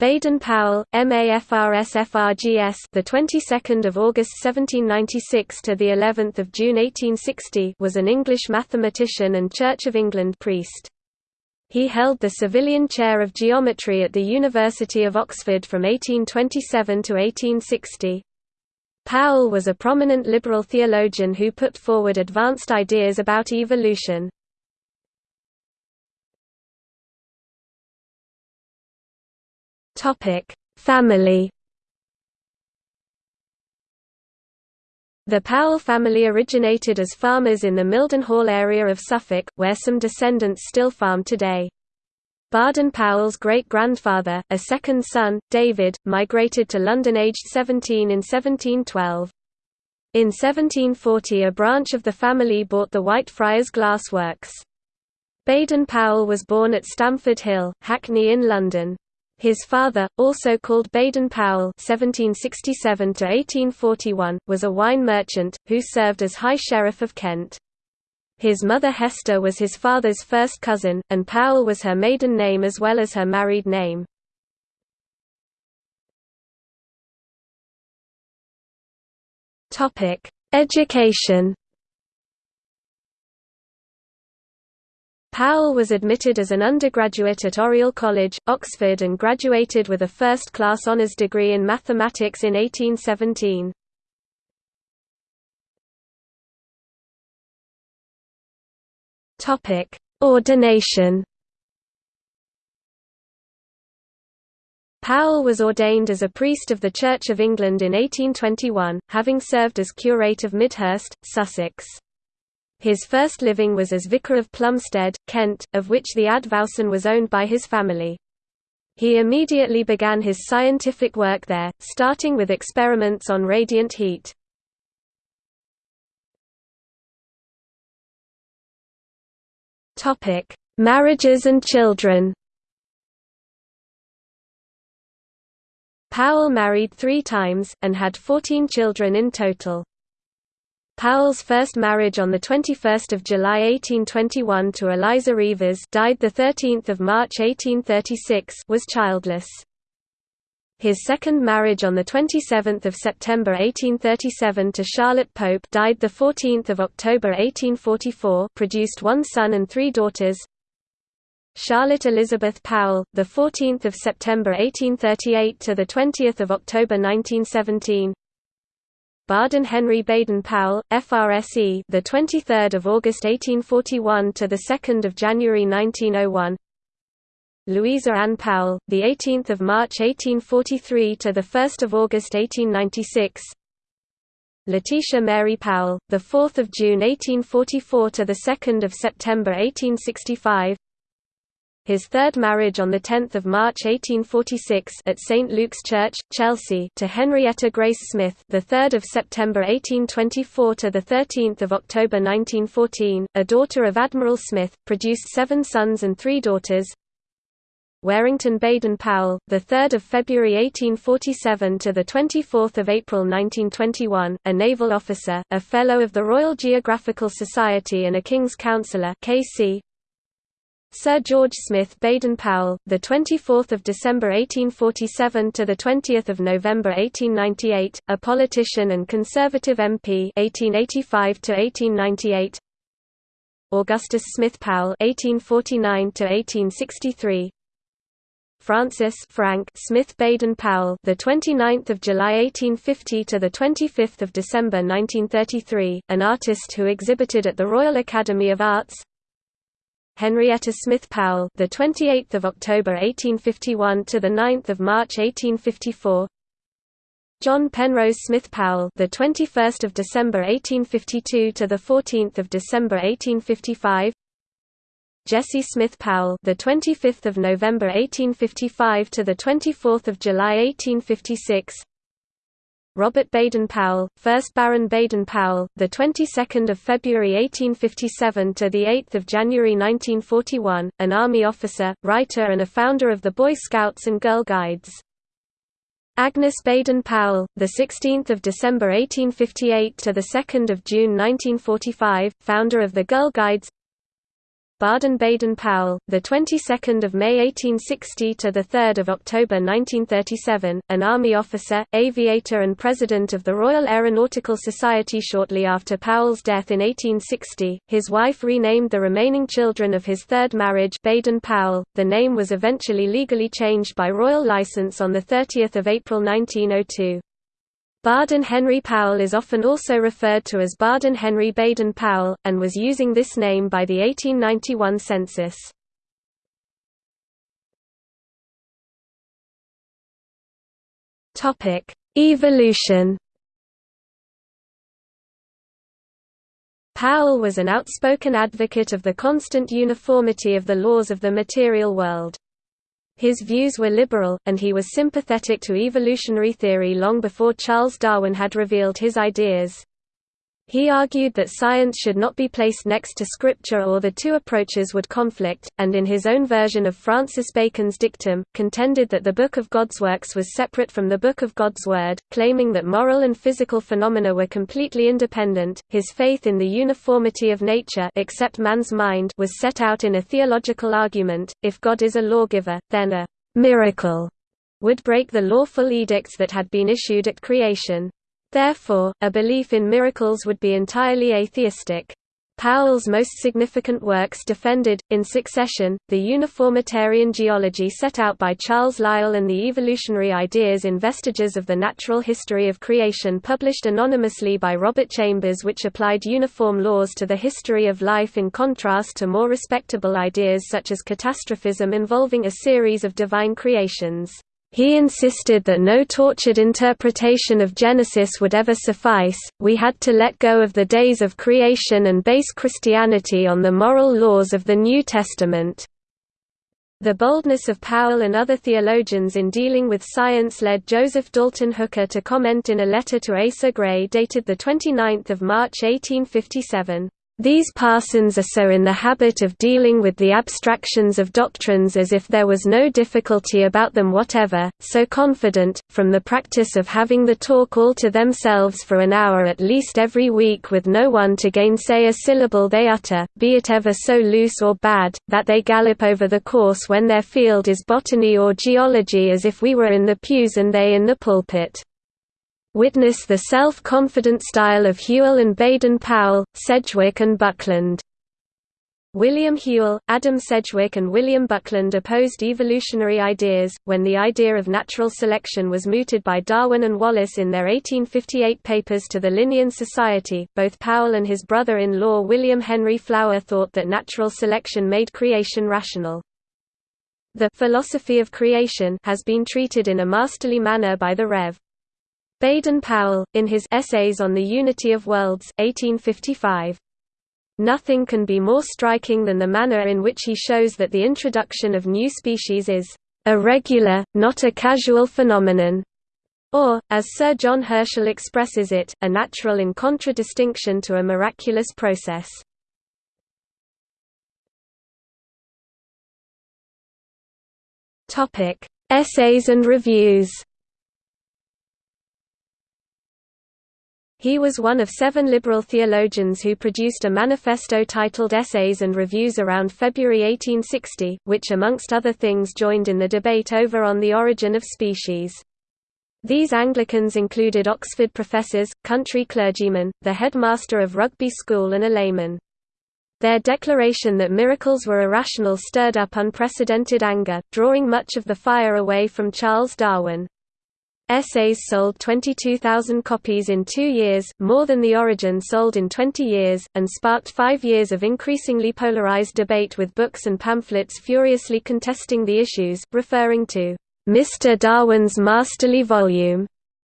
Baden-Powell, MAFRS-FRGS, the 22nd of August 1796 to the 11th of June 1860, was an English mathematician and Church of England priest. He held the Savilian chair of geometry at the University of Oxford from 1827 to 1860. Powell was a prominent liberal theologian who put forward advanced ideas about evolution. Topic: Family. The Powell family originated as farmers in the Mildenhall area of Suffolk, where some descendants still farm today. Baden Powell's great-grandfather, a second son, David, migrated to London aged 17 in 1712. In 1740 a branch of the family bought the Whitefriars Glass Works. Baden Powell was born at Stamford Hill, Hackney in London. His father, also called Baden Powell (1767–1841), was a wine merchant who served as High Sheriff of Kent. His mother Hester was his father's first cousin, and Powell was her maiden name as well as her married name. Education. Powell was admitted as an undergraduate at Oriel College, Oxford and graduated with a first-class honours degree in mathematics in 1817. Ordination Powell was ordained as a priest of the Church of England in 1821, having served as curate of Midhurst, Sussex. His first living was as vicar of Plumstead, Kent, of which the Advowson was owned by his family. He immediately began his scientific work there, starting with experiments on radiant heat. Marriages and children Powell married three times, and had 14 children in total. Powell's first marriage on 21 July 1821 to Eliza Rivaz died 13 March 1836 was childless. His second marriage on 27 September 1837 to Charlotte Pope died 14 October 1844 produced one son and three daughters. Charlotte Elizabeth Powell, the 14th of September 1838 to the 20th of October 1917. Baden Henry Baden Powell, FRSE, the 23rd of August 1841 to the 2nd of January 1901. Louisa Ann Powell, the 18th of March 1843 to the 1st of August 1896. Letitia Mary Powell, the 4th of June 1844 to the 2nd of September 1865 his third marriage on 10 March 1846 at St Luke's Church, Chelsea, to Henrietta Grace Smith, the 3rd of September 1824 to the 13th of October 1914, a daughter of Admiral Smith, produced seven sons and three daughters. Warrington Baden Powell, the 3rd of February 1847 to the 24th of April 1921, a naval officer, a fellow of the Royal Geographical Society and a King's Counsellor (KC), Sir George Smith Baden-Powell, the 24th of December 1847 to the 20th of November 1898, a politician and Conservative MP 1885 to 1898. Augustus Smith Powell 1849 to 1863. Francis Frank Smith Baden Powell, the 29th of July 1850 to the 25th of December 1933, an artist who exhibited at the Royal Academy of Arts. Henrietta Smith Powell, the 28th of October 1851 to the 9th of March 1854. John Penrose Smith Powell, the 21st of December 1852 to the 14th of December 1855. Jesse Smith Powell, the 25th of November 1855 to the 24th of July 1856. Robert Baden-Powell, 1st Baron Baden-Powell, the 22nd of February 1857 to the 8th of January 1941, an army officer, writer and a founder of the Boy Scouts and Girl Guides. Agnes Baden-Powell, the 16th of December 1858 to the 2nd of June 1945, founder of the Girl Guides. Baden-Baden-Powell, the 22nd of May 1860 to the 3rd of October 1937, an army officer, aviator and president of the Royal Aeronautical Society shortly after Powell's death in 1860. His wife renamed the remaining children of his third marriage Baden-Powell. The name was eventually legally changed by royal license on the 30th of April 1902. Baden Henry Powell is often also referred to as Baden Henry Baden Powell, and was using this name by the 1891 census. Evolution Powell was an outspoken advocate of the constant uniformity of the laws of the material world. His views were liberal, and he was sympathetic to evolutionary theory long before Charles Darwin had revealed his ideas. He argued that science should not be placed next to scripture or the two approaches would conflict, and in his own version of Francis Bacon's dictum, contended that the Book of God's Works was separate from the Book of God's Word, claiming that moral and physical phenomena were completely independent. His faith in the uniformity of nature except man's mind was set out in a theological argument, if God is a lawgiver, then a miracle would break the lawful edicts that had been issued at creation. Therefore, a belief in miracles would be entirely atheistic. Powell's most significant works defended, in succession, the uniformitarian geology set out by Charles Lyell and the evolutionary ideas in Vestiges of the Natural History of Creation published anonymously by Robert Chambers which applied uniform laws to the history of life in contrast to more respectable ideas such as catastrophism involving a series of divine creations. He insisted that no tortured interpretation of Genesis would ever suffice, we had to let go of the days of creation and base Christianity on the moral laws of the New Testament. The boldness of Powell and other theologians in dealing with science led Joseph Dalton Hooker to comment in a letter to Asa Gray dated 29 March 1857. These parsons are so in the habit of dealing with the abstractions of doctrines as if there was no difficulty about them whatever, so confident, from the practice of having the talk all to themselves for an hour at least every week with no one to gainsay a syllable they utter, be it ever so loose or bad, that they gallop over the course when their field is botany or geology as if we were in the pews and they in the pulpit. Witness the self-confident style of Whewell and Baden-Powell, Sedgwick and Buckland. William Whewell, Adam Sedgwick and William Buckland opposed evolutionary ideas, when the idea of natural selection was mooted by Darwin and Wallace in their 1858 papers to the Linnean Society. Both Powell and his brother-in-law William Henry Flower thought that natural selection made creation rational. The philosophy of creation has been treated in a masterly manner by the Rev. Baden-Powell, in his Essays on the Unity of Worlds 1855. Nothing can be more striking than the manner in which he shows that the introduction of new species is a regular, not a casual phenomenon, or, as Sir John Herschel expresses it, a natural in contradistinction to a miraculous process. Essays and reviews He was one of seven liberal theologians who produced a manifesto titled Essays and Reviews around February 1860, which amongst other things joined in the debate over on the origin of species. These Anglicans included Oxford professors, country clergymen, the headmaster of Rugby School and a layman. Their declaration that miracles were irrational stirred up unprecedented anger, drawing much of the fire away from Charles Darwin. Essays sold 22,000 copies in two years, more than The Origin sold in 20 years, and sparked five years of increasingly polarized debate with books and pamphlets furiously contesting the issues, referring to Mr. Darwin's masterly volume,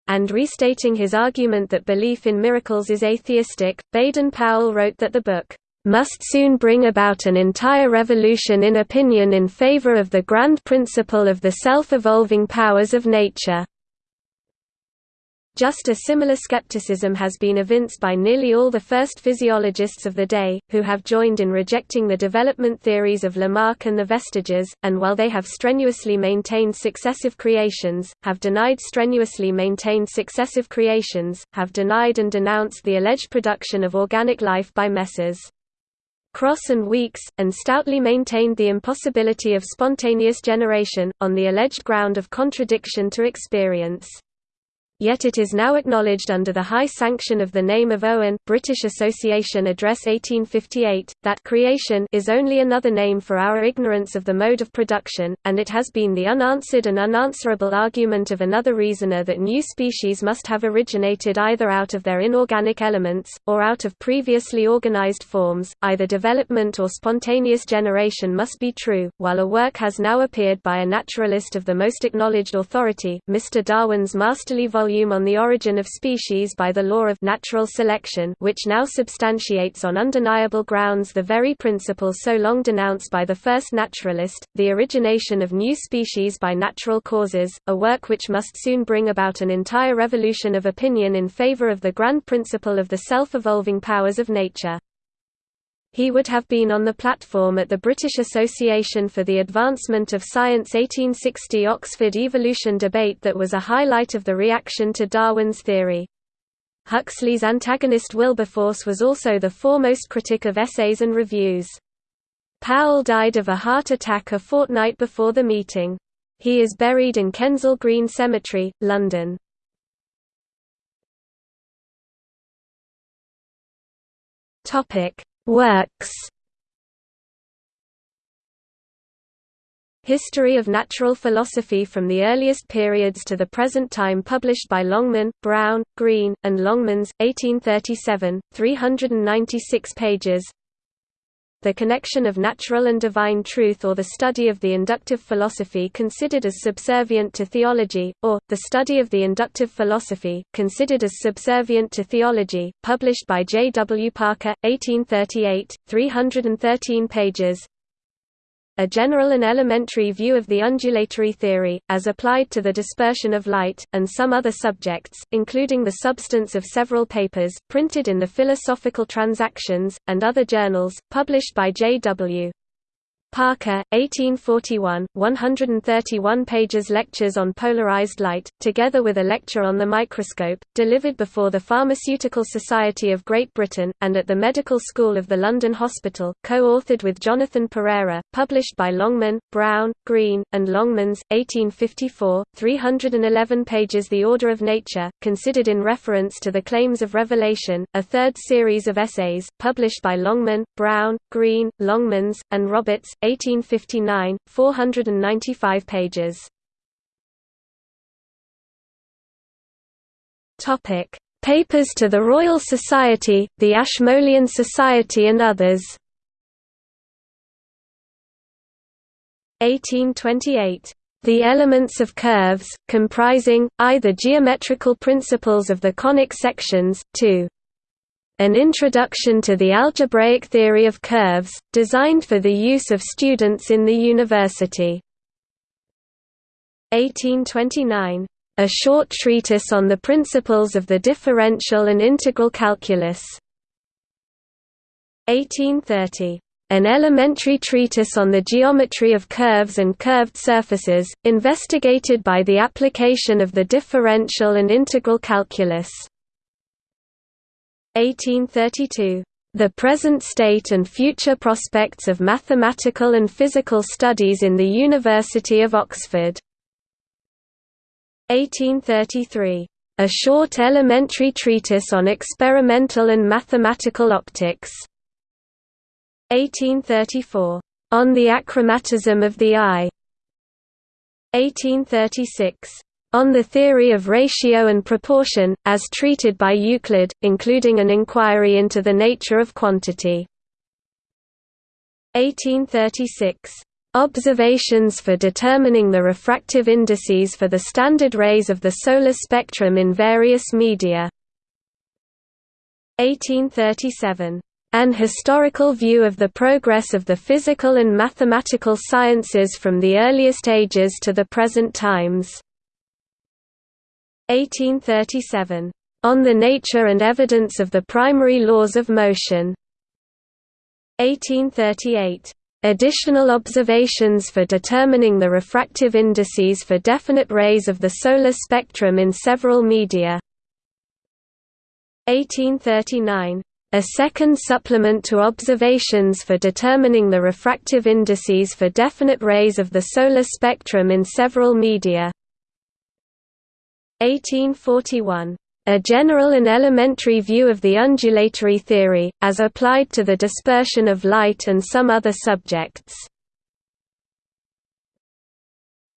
and restating his argument that belief in miracles is atheistic. Baden Powell wrote that the book must soon bring about an entire revolution in opinion in favor of the grand principle of the self-evolving powers of nature. Just a similar skepticism has been evinced by nearly all the first physiologists of the day, who have joined in rejecting the development theories of Lamarck and the vestiges, and while they have strenuously maintained successive creations, have denied strenuously maintained successive creations, have denied and denounced the alleged production of organic life by Messrs. Crosse and Weekes, and stoutly maintained the impossibility of spontaneous generation, on the alleged ground of contradiction to experience yet it is now acknowledged under the high sanction of the name of Owen British Association Address 1858, that creation is only another name for our ignorance of the mode of production, and it has been the unanswered and unanswerable argument of another reasoner that new species must have originated either out of their inorganic elements, or out of previously organized forms, either development or spontaneous generation must be true, while a work has now appeared by a naturalist of the most acknowledged authority, Mr. Darwin's masterly volume volume on the origin of species by the law of natural selection which now substantiates on undeniable grounds the very principle so long denounced by the first naturalist, the origination of new species by natural causes, a work which must soon bring about an entire revolution of opinion in favor of the grand principle of the self-evolving powers of nature. He would have been on the platform at the British Association for the Advancement of Science 1860 Oxford evolution debate that was a highlight of the reaction to Darwin's theory. Huxley's antagonist Wilberforce was also the foremost critic of essays and reviews. Powell died of a heart attack a fortnight before the meeting. He is buried in Kensal Green Cemetery, London. Topic: Works. History of Natural Philosophy from the earliest periods to the present time published by Longman, Brown, Green, and Longmans, 1837, 396 pages the connection of natural and divine truth or the study of the inductive philosophy considered as subservient to theology, or, the study of the inductive philosophy, considered as subservient to theology, published by J. W. Parker, 1838, 313 pages a general and elementary view of the undulatory theory, as applied to the dispersion of light, and some other subjects, including the substance of several papers, printed in the Philosophical Transactions, and other journals, published by J. W. Parker, 1841, 131 pages Lectures on Polarized Light, together with a lecture on the microscope, delivered before the Pharmaceutical Society of Great Britain, and at the Medical School of the London Hospital, co-authored with Jonathan Pereira, published by Longman, Brown, Green, and Longmans, 1854, 311 pages The Order of Nature, considered in reference to the claims of revelation, a third series of essays, published by Longman, Brown, Green, Longmans, and Roberts, 1859, 495 pages. Topic: Papers to the Royal Society, the Ashmolean Society and others. 1828. The elements of curves, comprising, either geometrical principles of the conic sections, 2. An Introduction to the Algebraic Theory of Curves, designed for the use of students in the university. 1829. A short treatise on the principles of the differential and integral calculus. 1830. An elementary treatise on the geometry of curves and curved surfaces, investigated by the application of the differential and integral calculus. 1832. The Present State and Future Prospects of Mathematical and Physical Studies in the University of Oxford. 1833. A Short Elementary Treatise on Experimental and Mathematical Optics. 1834. On the Achromatism of the Eye. 1836. On the Theory of Ratio and Proportion, as treated by Euclid, including an inquiry into the nature of quantity. 1836. Observations for determining the refractive indices for the standard rays of the solar spectrum in various media. 1837. An historical view of the progress of the physical and mathematical sciences from the earliest ages to the present times. 1837. On the Nature and Evidence of the Primary Laws of Motion. 1838. Additional observations for determining the refractive indices for definite rays of the solar spectrum in several media. 1839. A second supplement to observations for determining the refractive indices for definite rays of the solar spectrum in several media. 1841. A general and elementary view of the undulatory theory, as applied to the dispersion of light and some other subjects.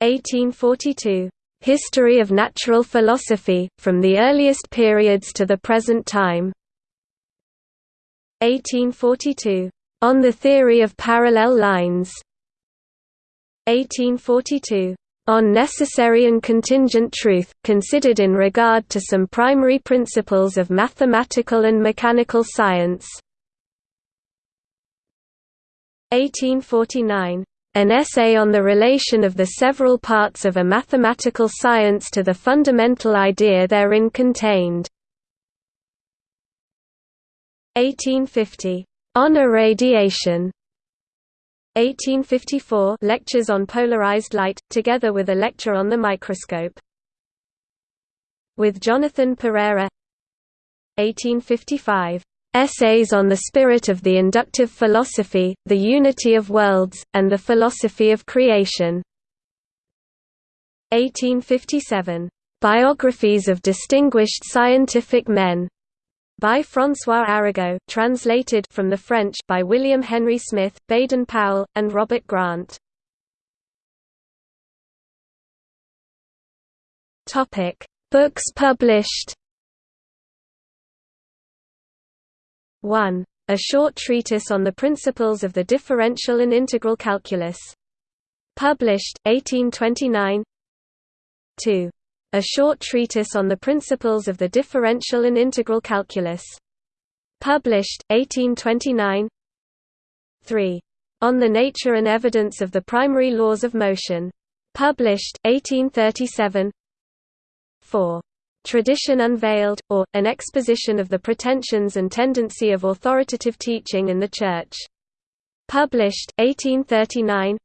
1842. History of natural philosophy, from the earliest periods to the present time. 1842. On the Theory of Parallel Lines 1842. On Necessary and Contingent Truth, considered in regard to some primary principles of mathematical and mechanical science 1849. An essay on the relation of the several parts of a mathematical science to the fundamental idea therein contained 1850. On irradiation 1854 Lectures on polarized light, together with a lecture on the microscope. With Jonathan Pereira 1855. Essays on the Spirit of the Inductive Philosophy, the Unity of Worlds, and the Philosophy of Creation. 1857. Biographies of Distinguished Scientific Men by François Arago, translated from the French by William Henry Smith, Baden Powell, and Robert Grant. Topic: Books published. 1. A short treatise on the principles of the differential and integral calculus. Published 1829. 2. A short treatise on the principles of the differential and integral calculus. Published, 1829 3. On the nature and evidence of the primary laws of motion. Published, 1837 4. Tradition Unveiled, or, An Exposition of the Pretensions and Tendency of Authoritative Teaching in the Church. Published, 1839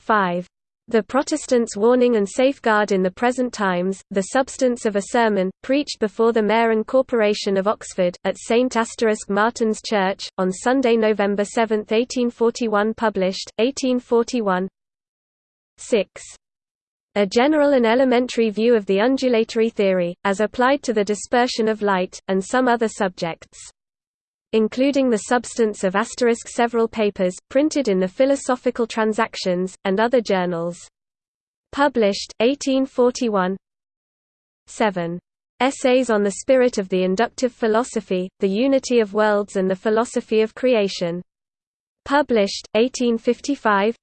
5. The Protestants' warning and safeguard in the present times, the substance of a sermon, preached before the Mayor and Corporation of Oxford, at St. Asterisk Martin's Church, on Sunday, November 7, 1841 published, 1841 6. A general and elementary view of the undulatory theory, as applied to the dispersion of light, and some other subjects including the substance of asterisk several papers, printed in the Philosophical Transactions, and other journals. Published, 1841 7. Essays on the Spirit of the Inductive Philosophy, the Unity of Worlds and the Philosophy of Creation. Published, 1855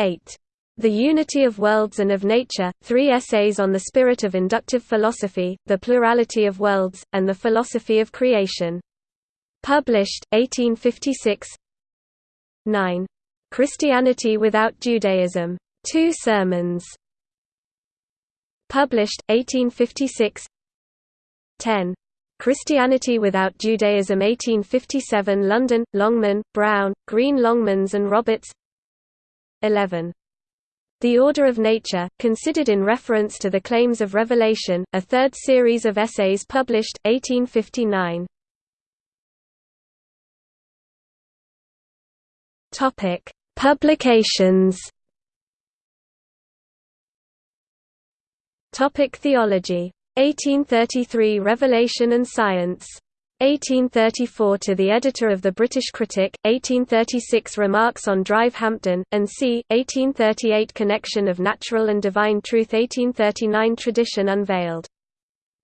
8. The Unity of Worlds and of Nature, three essays on the spirit of inductive philosophy, the plurality of worlds, and the philosophy of creation. Published, 1856 9. Christianity Without Judaism. Two Sermons. Published, 1856 10. Christianity Without Judaism 1857 London, Longman, Brown, Green Longmans and Roberts 11. The Order of Nature, considered in reference to the claims of Revelation, a third series of essays published, 1859 Topic: Publications. Topic: Theology. 1833 Revelation and Science. 1834 to the editor of the British Critic, 1836 Remarks on Drive Hampden, and c. 1838 Connection of Natural and Divine Truth 1839 Tradition Unveiled.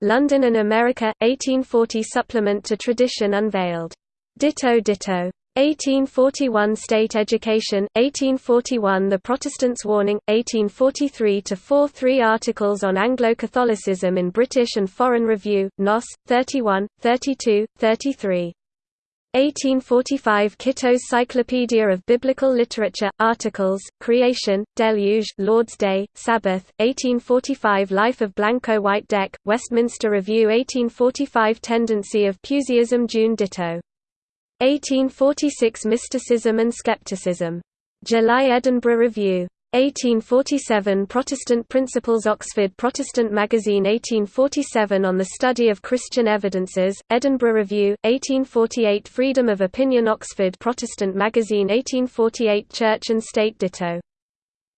London and America, 1840 Supplement to Tradition Unveiled. Ditto Ditto. 1841 State Education, 1841 The Protestants' Warning, 1843–4 Three articles on Anglo-Catholicism in British and Foreign Review, Nos. 31, 32, 33. 1845 Kitto's Cyclopedia of Biblical Literature, Articles, Creation, Deluge, Lord's Day, Sabbath, 1845 Life of Blanco White Deck, Westminster Review 1845 Tendency of Puseyism June Ditto 1846 Mysticism and Skepticism. July Edinburgh Review. 1847 Protestant Principles Oxford Protestant Magazine 1847 On the Study of Christian Evidences, Edinburgh Review, 1848 Freedom of Opinion Oxford Protestant Magazine 1848 Church and State Ditto.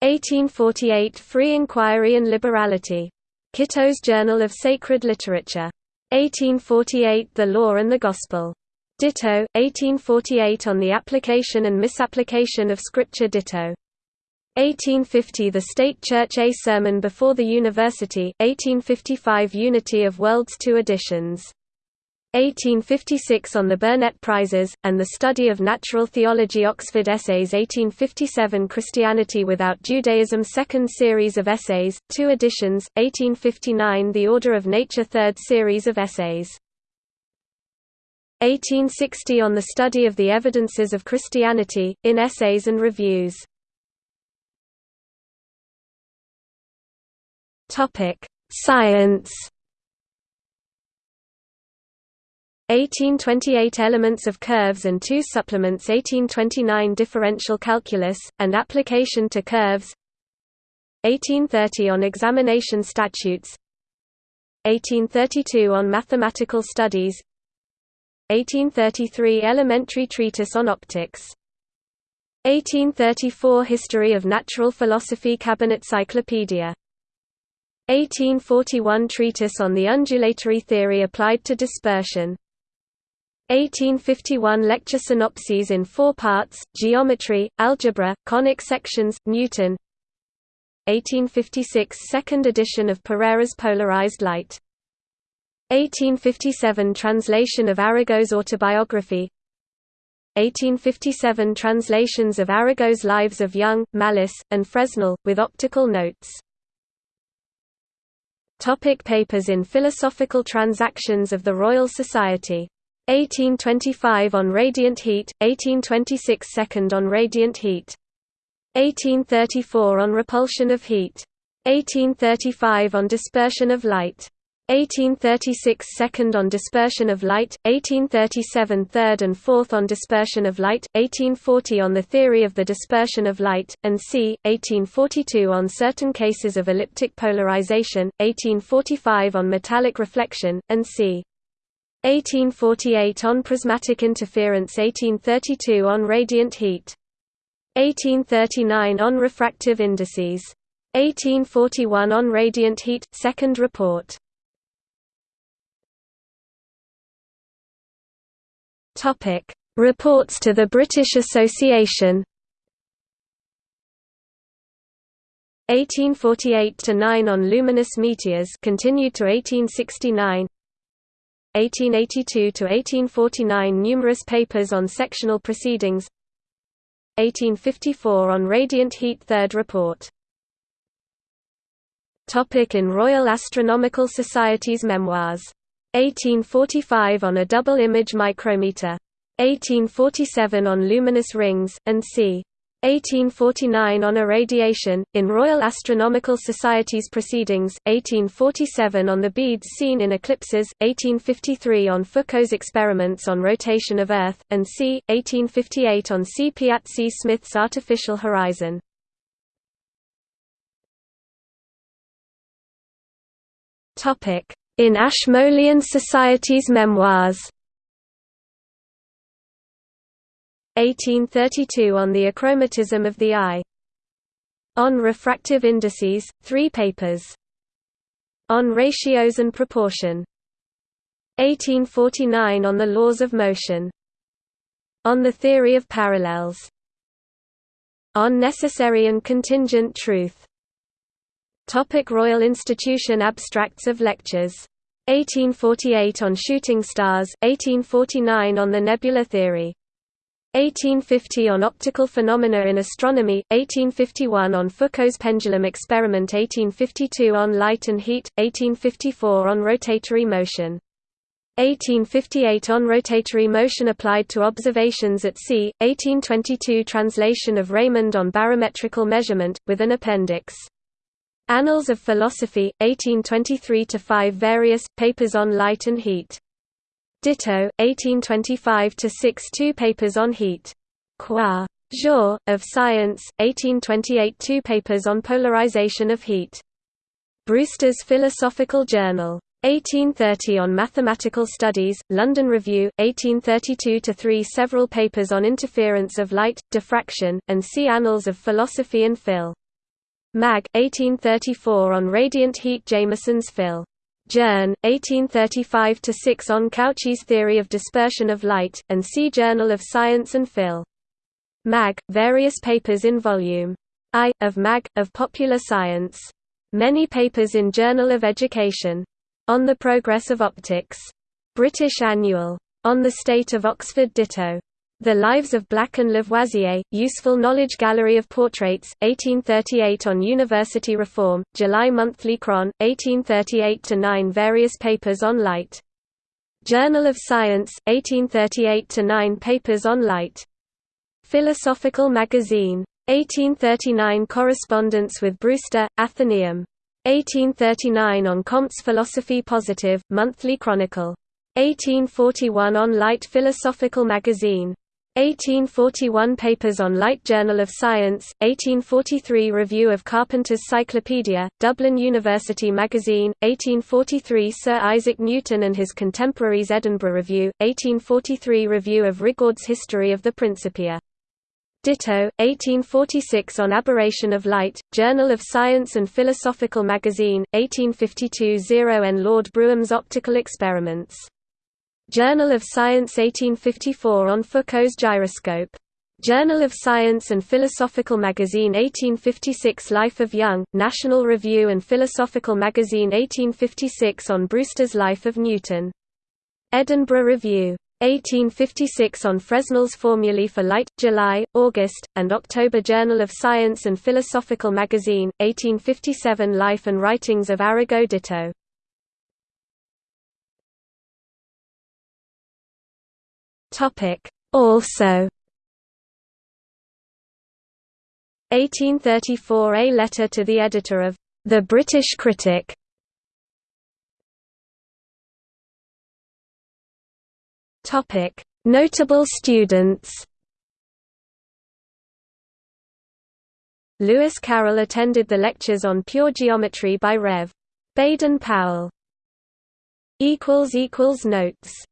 1848 Free Inquiry and Liberality. Kitto's Journal of Sacred Literature. 1848 The Law and the Gospel. Ditto, 1848 On the Application and Misapplication of Scripture Ditto. 1850 The State Church A Sermon Before the University, 1855 Unity of Worlds 2 editions. 1856 On the Burnett Prizes, and the Study of Natural Theology Oxford Essays 1857 Christianity Without Judaism Second Series of Essays, 2 editions, 1859 The Order of Nature Third Series of Essays 1860 On the Study of the Evidences of Christianity, in Essays and Reviews. Science. 1828 Elements of curves and two supplements 1829 Differential calculus, and application to curves. 1830 On examination statutes. 1832 On mathematical studies 1833 Elementary treatise on optics. 1834 History of natural philosophy Cabinet Cyclopedia. 1841 Treatise on the undulatory theory applied to dispersion. 1851 Lecture synopses in four parts, Geometry, Algebra, Conic sections, Newton. 1856 Second edition of Pereira's Polarized Light 1857 Translation of Arago's autobiography 1857 Translations of Arago's Lives of Young, Malus, and Fresnel, with optical notes Topic papers in Philosophical Transactions of the Royal Society. 1825 on radiant heat, 1826 second on radiant heat. 1834 on repulsion of heat. 1835 on dispersion of light. 1836 second on dispersion of light, 1837 third and fourth on dispersion of light, 1840 on the theory of the dispersion of light, and c. 1842 on certain cases of elliptic polarization, 1845 on metallic reflection, and c. 1848 on prismatic interference 1832 on radiant heat. 1839 on refractive indices. 1841 on radiant heat, second report. Topic: Reports to the British Association. 1848 to 9 on luminous meteors continued to 1869. 1882 to 1849 numerous papers on sectional proceedings. 1854 on radiant heat third report. Topic in Royal Astronomical Society's memoirs 1845 on a double-image micrometer. 1847 on luminous rings, and c. 1849 on irradiation, in Royal Astronomical Society's proceedings, 1847 on the beads seen in eclipses, 1853 on Foucault's experiments on rotation of Earth, and c. 1858 on C. Piazzi Smyth's artificial horizon. In Ashmolean Society's memoirs. 1832 On the achromatism of the eye. On refractive indices, three papers. On ratios and proportion. 1849 On the laws of motion. On the theory of parallels. On necessary and contingent truth Topic Royal Institution Abstracts of Lectures 1848 on shooting stars, 1849 on the nebula theory. 1850 on optical phenomena in astronomy, 1851 on Foucault's pendulum experiment 1852 on light and heat, 1854 on rotatory motion. 1858 on rotatory motion applied to observations at sea, 1822 translation of Raymond on barometrical measurement, with an appendix. Annals of Philosophy, 1823–5 Various, papers on light and heat. Ditto, 1825–6 Two papers on heat. Qua. Jour, of Science, 1828 Two papers on polarization of heat. Brewster's Philosophical Journal. 1830 on Mathematical Studies, London Review, 1832–3 Several papers on interference of light, diffraction, and see Annals of Philosophy and Phil. Mag. 1834 on radiant heat Jameson's Phil. Journ. 1835–6 on Cauchy's theory of dispersion of light, and see Journal of Science and Phil. Mag. Various papers in Volume I, of Mag. of Popular Science. Many papers in Journal of Education. On the Progress of Optics. British Annual. On the State of Oxford Ditto. The Lives of Black and Lavoisier, Useful Knowledge Gallery of Portraits, 1838 on University Reform, July Monthly Chron, 1838–9 Various papers on light. Journal of Science, 1838–9 Papers on light. Philosophical Magazine. 1839 Correspondence with Brewster, Athenaeum. 1839 on Comte's Philosophy Positive, Monthly Chronicle. 1841 on Light Philosophical Magazine. 1841 Papers on Light Journal of Science, 1843 Review of Carpenter's Cyclopedia, Dublin University Magazine, 1843 Sir Isaac Newton and his Contemporaries Edinburgh Review, 1843 Review of Rigaud's History of the Principia. Ditto, 1846 on Aberration of Light, Journal of Science and Philosophical Magazine, 1852 0 and Lord Brougham's Optical Experiments. Journal of Science 1854 on Foucault's gyroscope. Journal of Science and Philosophical Magazine 1856 Life of Young, National Review and Philosophical Magazine 1856 on Brewster's Life of Newton. Edinburgh Review. 1856 on Fresnel's Formulae for Light, July, August, and October Journal of Science and Philosophical Magazine, 1857 Life and Writings of Arago Ditto. Also 1834 A letter to the editor of The British Critic Notable students. Lewis Carroll attended the lectures on pure geometry by Rev. Baden Powell. Notes